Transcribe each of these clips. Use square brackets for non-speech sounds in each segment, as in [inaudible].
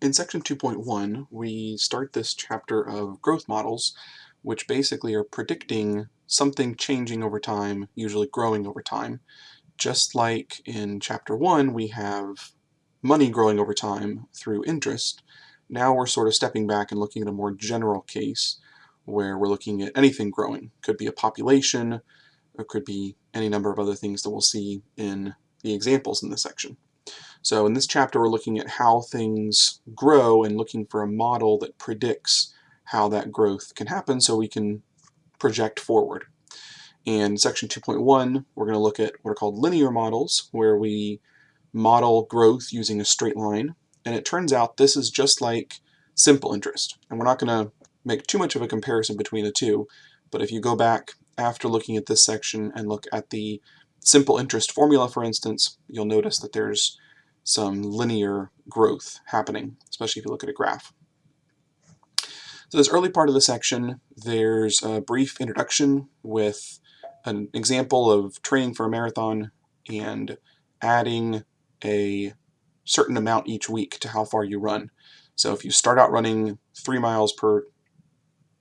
In section 2.1, we start this chapter of growth models, which basically are predicting something changing over time, usually growing over time. Just like in chapter 1, we have money growing over time through interest, now we're sort of stepping back and looking at a more general case where we're looking at anything growing. Could be a population, or could be any number of other things that we'll see in the examples in this section. So in this chapter we're looking at how things grow and looking for a model that predicts how that growth can happen so we can project forward. In section 2.1 we're going to look at what are called linear models where we model growth using a straight line and it turns out this is just like simple interest and we're not going to make too much of a comparison between the two but if you go back after looking at this section and look at the simple interest formula for instance you'll notice that there's some linear growth happening, especially if you look at a graph. So this early part of the section, there's a brief introduction with an example of training for a marathon and adding a certain amount each week to how far you run. So if you start out running three miles per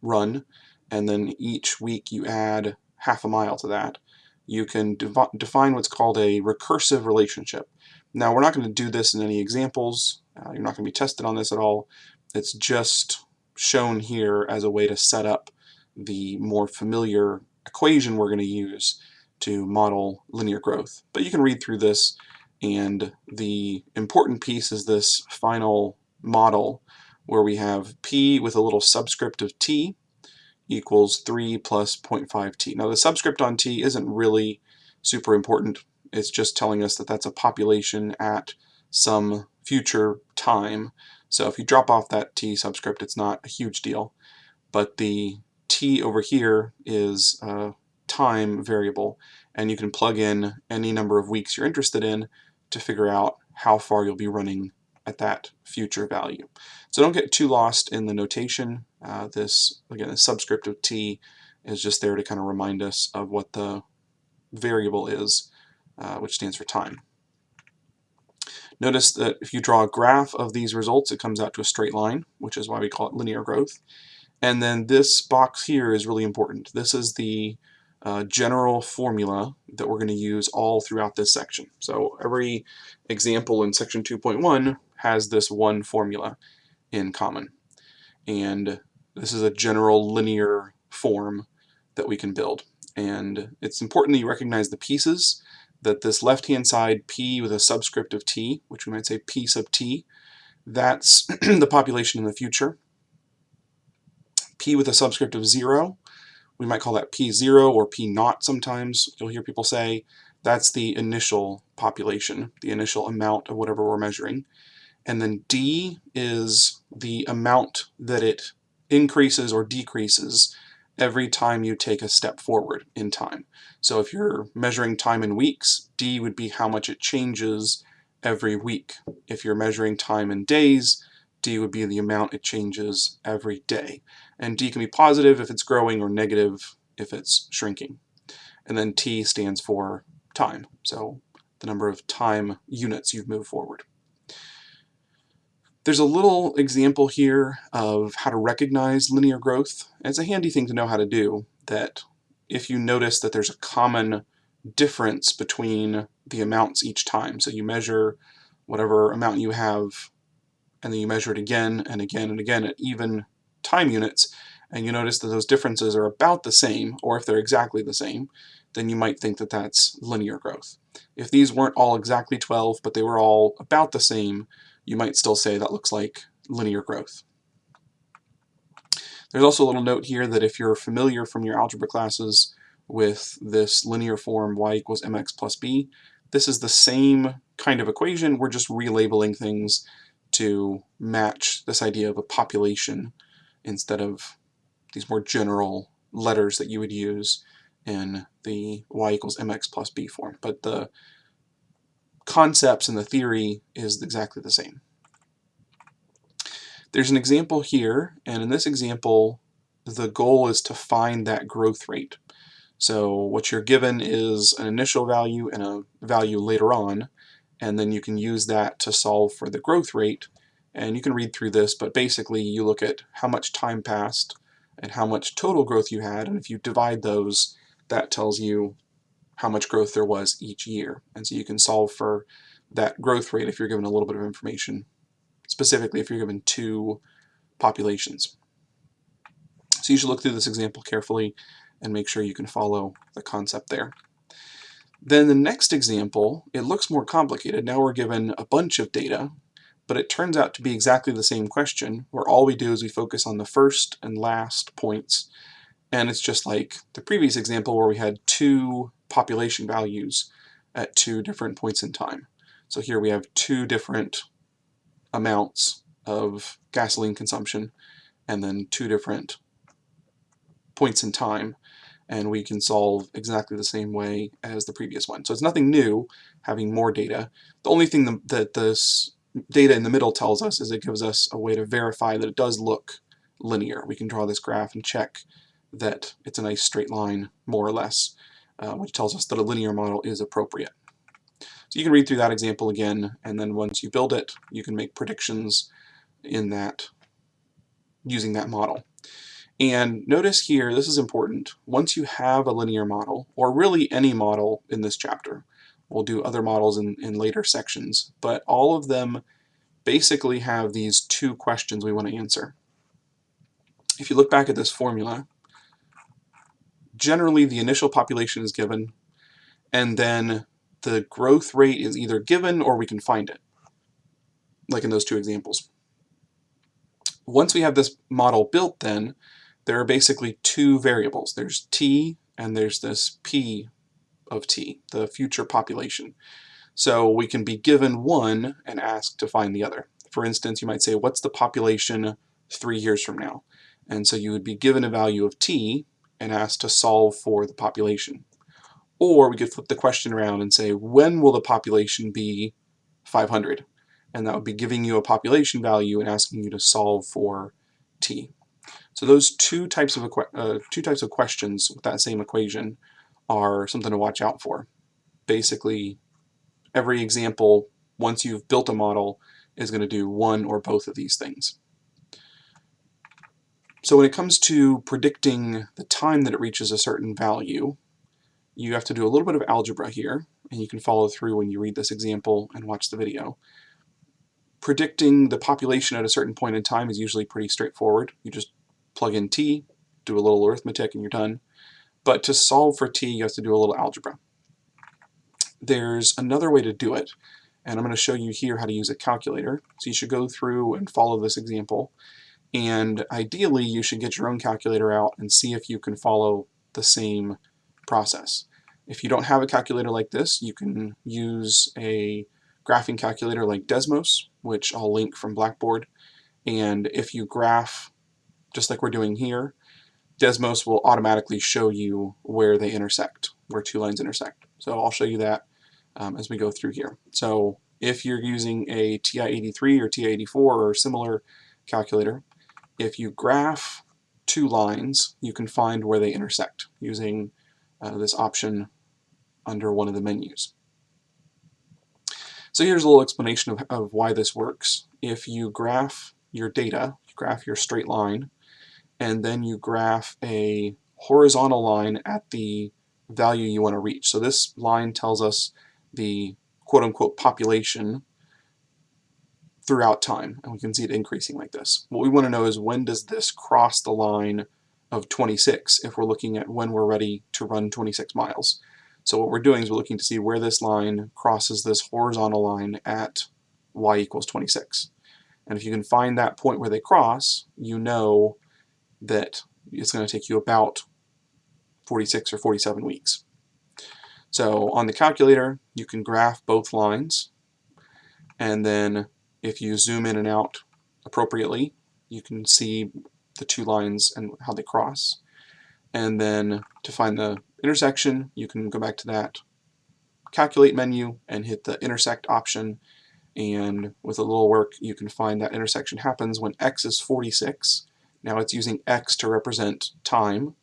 run, and then each week you add half a mile to that, you can define what's called a recursive relationship. Now we're not going to do this in any examples. Uh, you're not going to be tested on this at all. It's just shown here as a way to set up the more familiar equation we're going to use to model linear growth. But you can read through this and the important piece is this final model where we have p with a little subscript of t equals 3 plus 0.5t. Now the subscript on t isn't really super important it's just telling us that that's a population at some future time. So if you drop off that t subscript, it's not a huge deal. But the t over here is a time variable, and you can plug in any number of weeks you're interested in to figure out how far you'll be running at that future value. So don't get too lost in the notation. Uh, this, again, the subscript of t is just there to kind of remind us of what the variable is uh, which stands for time. Notice that if you draw a graph of these results, it comes out to a straight line, which is why we call it linear growth. And then this box here is really important. This is the uh, general formula that we're going to use all throughout this section. So every example in section 2.1 has this one formula in common. And this is a general linear form that we can build. And it's important that you recognize the pieces that this left-hand side p with a subscript of t, which we might say p sub t, that's [clears throat] the population in the future. p with a subscript of 0, we might call that p0 or p naught sometimes. You'll hear people say that's the initial population, the initial amount of whatever we're measuring. And then d is the amount that it increases or decreases every time you take a step forward in time. So if you're measuring time in weeks, D would be how much it changes every week. If you're measuring time in days, D would be the amount it changes every day. And D can be positive if it's growing or negative if it's shrinking. And then T stands for time, so the number of time units you've moved forward. There's a little example here of how to recognize linear growth. It's a handy thing to know how to do that if you notice that there's a common difference between the amounts each time. So you measure whatever amount you have and then you measure it again and again and again at even time units and you notice that those differences are about the same or if they're exactly the same then you might think that that's linear growth. If these weren't all exactly 12 but they were all about the same you might still say that looks like linear growth. There's also a little note here that if you're familiar from your algebra classes with this linear form y equals mx plus b, this is the same kind of equation, we're just relabeling things to match this idea of a population instead of these more general letters that you would use in the y equals mx plus b form. But the concepts and the theory is exactly the same. There's an example here, and in this example, the goal is to find that growth rate. So what you're given is an initial value and a value later on, and then you can use that to solve for the growth rate And you can read through this, but basically you look at how much time passed and how much total growth you had, and if you divide those, that tells you how much growth there was each year. And so you can solve for that growth rate if you're given a little bit of information, specifically if you're given two populations. So you should look through this example carefully and make sure you can follow the concept there. Then the next example, it looks more complicated. Now we're given a bunch of data, but it turns out to be exactly the same question, where all we do is we focus on the first and last points, and it's just like the previous example where we had two population values at two different points in time. So here we have two different amounts of gasoline consumption, and then two different points in time and we can solve exactly the same way as the previous one. So it's nothing new having more data. The only thing that this data in the middle tells us is it gives us a way to verify that it does look linear. We can draw this graph and check that it's a nice straight line, more or less, uh, which tells us that a linear model is appropriate. So you can read through that example again, and then once you build it, you can make predictions in that using that model. And notice here, this is important, once you have a linear model, or really any model in this chapter, we'll do other models in, in later sections, but all of them basically have these two questions we want to answer. If you look back at this formula, generally the initial population is given, and then the growth rate is either given or we can find it, like in those two examples. Once we have this model built then, there are basically two variables. There's t and there's this p of t, the future population. So we can be given one and asked to find the other. For instance, you might say, what's the population three years from now? And so you would be given a value of t and asked to solve for the population. Or we could flip the question around and say, when will the population be 500? And that would be giving you a population value and asking you to solve for t. So those two types of uh, two types of questions with that same equation are something to watch out for. Basically, every example, once you've built a model, is going to do one or both of these things. So when it comes to predicting the time that it reaches a certain value, you have to do a little bit of algebra here, and you can follow through when you read this example and watch the video. Predicting the population at a certain point in time is usually pretty straightforward. You just plug in t, do a little arithmetic, and you're done. But to solve for t, you have to do a little algebra. There's another way to do it, and I'm going to show you here how to use a calculator. So you should go through and follow this example. And ideally, you should get your own calculator out and see if you can follow the same process. If you don't have a calculator like this, you can use a graphing calculator like Desmos, which I'll link from Blackboard. And if you graph just like we're doing here, Desmos will automatically show you where they intersect, where two lines intersect. So I'll show you that um, as we go through here. So if you're using a TI-83 or TI-84 or similar calculator, if you graph two lines, you can find where they intersect using uh, this option under one of the menus. So here's a little explanation of, of why this works. If you graph your data, you graph your straight line, and then you graph a horizontal line at the value you want to reach. So this line tells us the quote-unquote population throughout time, and we can see it increasing like this. What we want to know is when does this cross the line of 26 if we're looking at when we're ready to run 26 miles. So what we're doing is we're looking to see where this line crosses this horizontal line at y equals 26. And if you can find that point where they cross, you know that it's going to take you about 46 or 47 weeks. So on the calculator, you can graph both lines, and then if you zoom in and out appropriately, you can see the two lines and how they cross. And then to find the intersection, you can go back to that calculate menu and hit the intersect option and with a little work you can find that intersection happens when x is 46 now it's using x to represent time,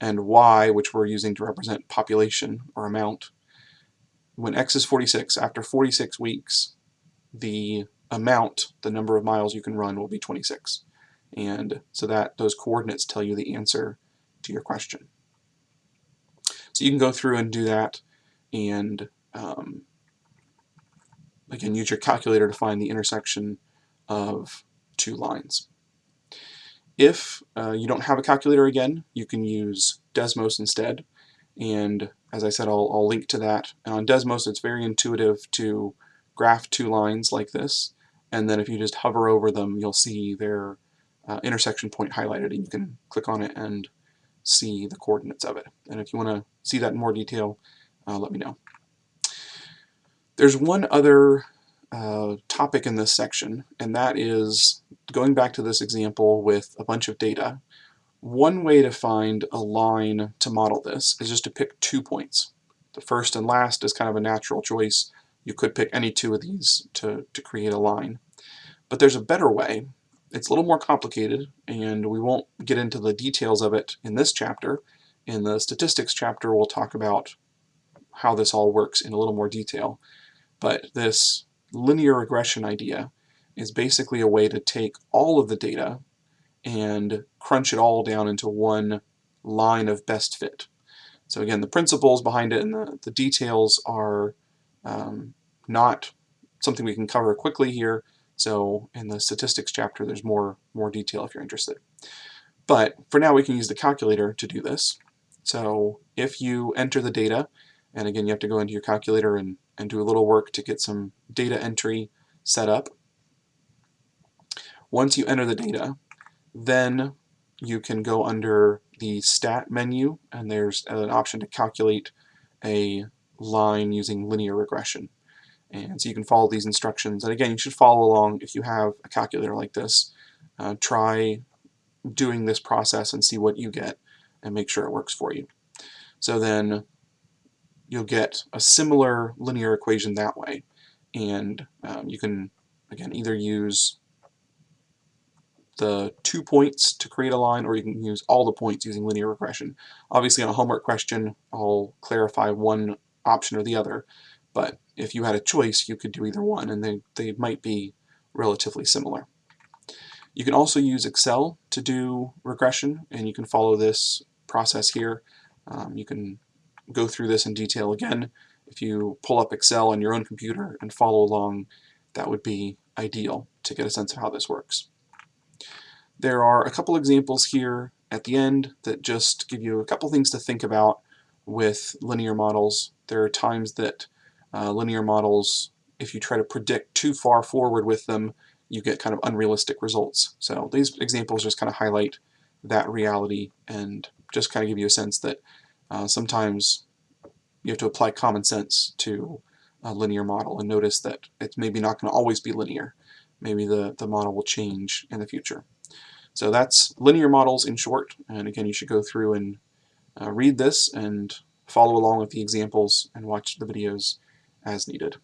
and y, which we're using to represent population or amount. When x is 46, after 46 weeks, the amount, the number of miles you can run will be 26. And so that those coordinates tell you the answer to your question. So you can go through and do that and um, again use your calculator to find the intersection of two lines. If uh, you don't have a calculator again, you can use Desmos instead. And as I said, I'll, I'll link to that. And on Desmos, it's very intuitive to graph two lines like this. And then if you just hover over them, you'll see their uh, intersection point highlighted. And you can click on it and see the coordinates of it. And if you want to see that in more detail, uh, let me know. There's one other uh, topic in this section, and that is going back to this example with a bunch of data. One way to find a line to model this is just to pick two points. The first and last is kind of a natural choice. You could pick any two of these to, to create a line. But there's a better way. It's a little more complicated, and we won't get into the details of it in this chapter. In the statistics chapter, we'll talk about how this all works in a little more detail. But this linear regression idea is basically a way to take all of the data and crunch it all down into one line of best fit. So again, the principles behind it and the, the details are um, not something we can cover quickly here. So in the statistics chapter, there's more, more detail if you're interested. But for now, we can use the calculator to do this. So if you enter the data, and again, you have to go into your calculator and, and do a little work to get some data entry set up. Once you enter the data, then you can go under the stat menu and there's an option to calculate a line using linear regression. And so you can follow these instructions. And again, you should follow along if you have a calculator like this. Uh, try doing this process and see what you get and make sure it works for you. So then you'll get a similar linear equation that way. And um, you can, again, either use the two points to create a line, or you can use all the points using linear regression. Obviously on a homework question, I'll clarify one option or the other, but if you had a choice, you could do either one, and they, they might be relatively similar. You can also use Excel to do regression, and you can follow this process here. Um, you can go through this in detail again. If you pull up Excel on your own computer and follow along, that would be ideal to get a sense of how this works. There are a couple examples here at the end that just give you a couple things to think about with linear models. There are times that uh, linear models, if you try to predict too far forward with them, you get kind of unrealistic results. So these examples just kind of highlight that reality and just kind of give you a sense that uh, sometimes you have to apply common sense to a linear model and notice that it's maybe not going to always be linear. Maybe the, the model will change in the future. So that's linear models in short, and again you should go through and uh, read this and follow along with the examples and watch the videos as needed.